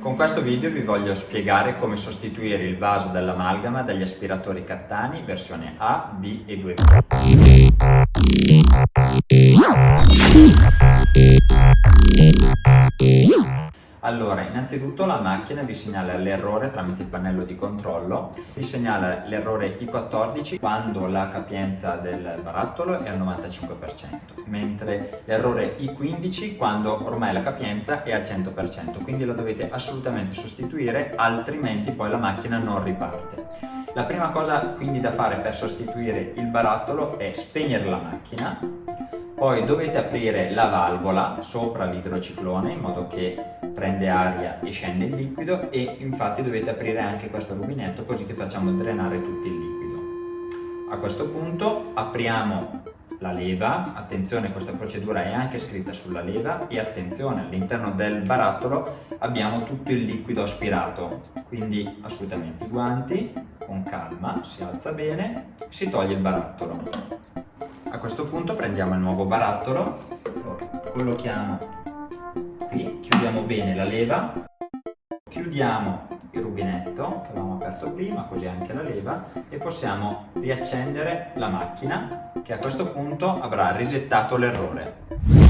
Con questo video vi voglio spiegare come sostituire il vaso dell'amalgama dagli aspiratori Cattani versione A, B e 2B. Allora, innanzitutto la macchina vi segnala l'errore tramite il pannello di controllo, vi segnala l'errore I14 quando la capienza del barattolo è al 95%, mentre l'errore I15 quando ormai la capienza è al 100%, quindi la dovete assolutamente sostituire, altrimenti poi la macchina non riparte. La prima cosa quindi da fare per sostituire il barattolo è spegnere la macchina, poi dovete aprire la valvola sopra l'idrociclone in modo che prende aria e scende il liquido e infatti dovete aprire anche questo rubinetto così che facciamo drenare tutto il liquido. A questo punto apriamo la leva, attenzione questa procedura è anche scritta sulla leva e attenzione all'interno del barattolo abbiamo tutto il liquido aspirato, quindi assolutamente i guanti, con calma, si alza bene, si toglie il barattolo. A questo punto prendiamo il nuovo barattolo, lo collochiamo qui, chiudiamo bene la leva, chiudiamo il rubinetto che avevamo aperto prima, così anche la leva, e possiamo riaccendere la macchina che a questo punto avrà risettato l'errore.